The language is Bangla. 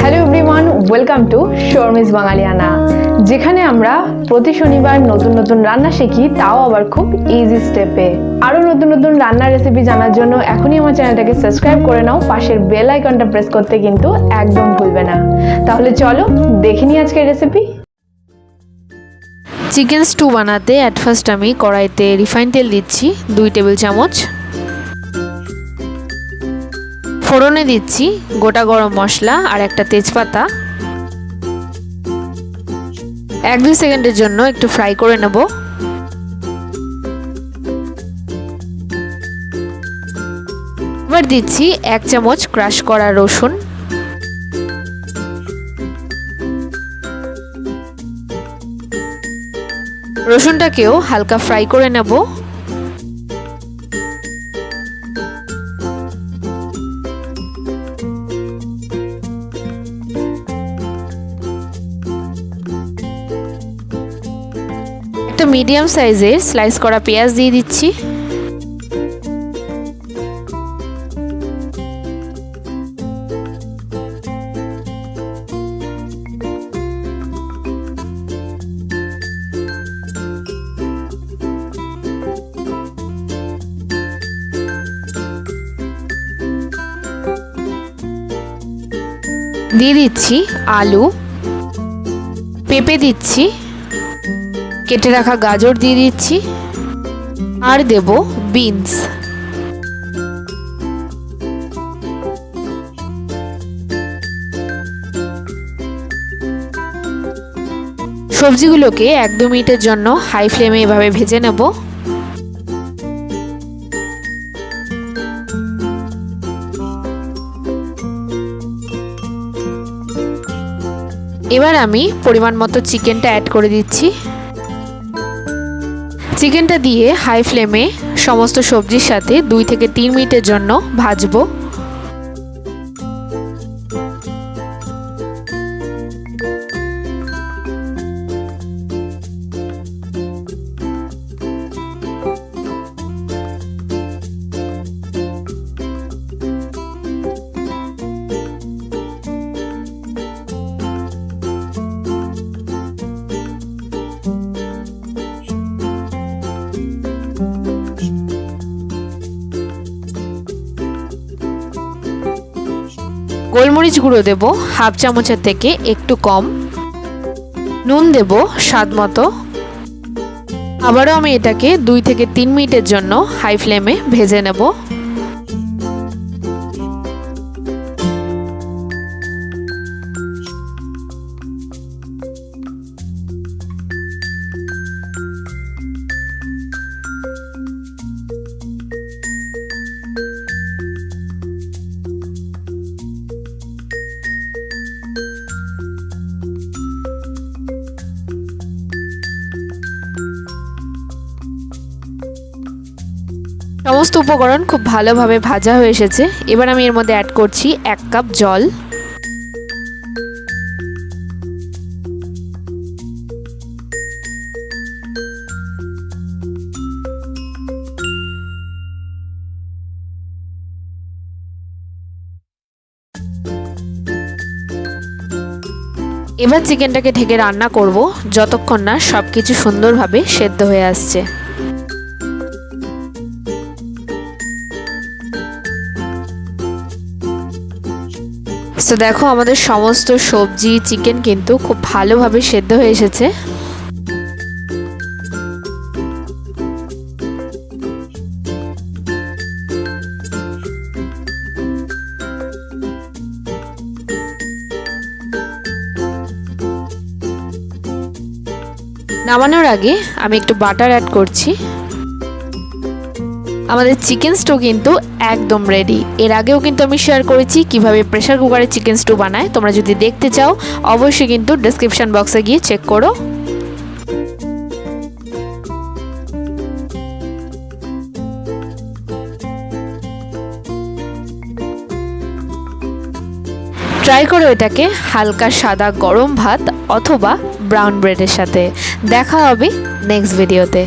Hello everyone welcome to Sharmi's Bangaliyana যেখানে আমরা প্রতি শনিবার নতুন নতুন রান্না শিখি, তাও আবার খুব ইজি স্টেপে আরও নতুন নতুন রান্নার রেসিপি জানার জন্য এখনই আমার চ্যানেলটাকে সাবস্ক্রাইব করে নাও, পাশের বেল আইকনটা প্রেস করতে কিন্তু একদম ভুলবে না। তাহলে চলো দেখে নিই আজকের রেসিপি চিকেন স্টু বানাতে অ্যাট ফার্স্ট আমি কড়াইতে রিফাইন তেল দিচ্ছি, দুই টেবিল চামচ। ফোড়নে দিচ্ছি গোটা গরম মশলা আর একটা তেজপাতা। এক দুই সেকেন্ডের জন্য একটু ফ্রাই করে নেব। এবার দিচ্ছি এক চামচ ক্রাশ করা রসুন। রসুনটাকেও হালকা ফ্রাই করে নেব। মিডিয়াম সাইজের স্লাইস করা পেঁয়াজ দিয়ে দিচ্ছি। দিয়ে দিচ্ছি আলু। পেঁপে দিচ্ছি। কেটে রাখা গাজর দিয়ে দিচ্ছি। আর দেব বিনস। সবজিগুলোকে এক দু মিনিটের জন্য হাই ফ্লেমে এভাবে ভেজে নেব। এবার আমি পরিমাণ মতো চিকেনটা অ্যাড করে দিচ্ছি। চিকেনটা দিয়ে হাই ফ্লেমে সমস্ত সবজির সাথে দুই থেকে তিন মিনিটের জন্য ভাজবো। গোলমরিচ গুঁড়ো দেব হাফ চামচের থেকে একটু কম। নুন দেব স্বাদ মতো। আবারও আমি এটাকে দুই থেকে তিন মিনিটের জন্য হাই ফ্লেমে ভেজে নেব। সমস্ত উপকরণ খুব ভালোভাবে ভাজা হয়ে এসেছে। এবার আমি এর মধ্যে অ্যাড করছি এক কাপ জল। এবার চিকেনটাকে ঢেকে রান্না করব। যতক্ষণ না সব কিছু সুন্দরভাবে সেদ্ধ হয়ে আসছে। তো দেখো, আমাদের সমস্ত সবজি চিকেন কিন্তু খুব ভালোভাবে সেদ্ধ হয়ে এসেছে। নামানোর আগে আমি একটু বাটার অ্যাড করছি। আমাদের চিকেন স্টু কিন্তু একদম রেডি এর আগেও কিন্তু আমি শেয়ার করেছি কীভাবে প্রেশার কুকারে চিকেন স্টু বানায়। তোমরা যদি দেখতে চাও, অবশ্যই কিন্তু ডেসক্রিপশন বক্সে গিয়ে চেক করো। ট্রাই করো এটাকে হালকা সাদা গরম ভাত অথবা ব্রাউন ব্রেডের সাথে। দেখা হবে নেক্সট ভিডিওতে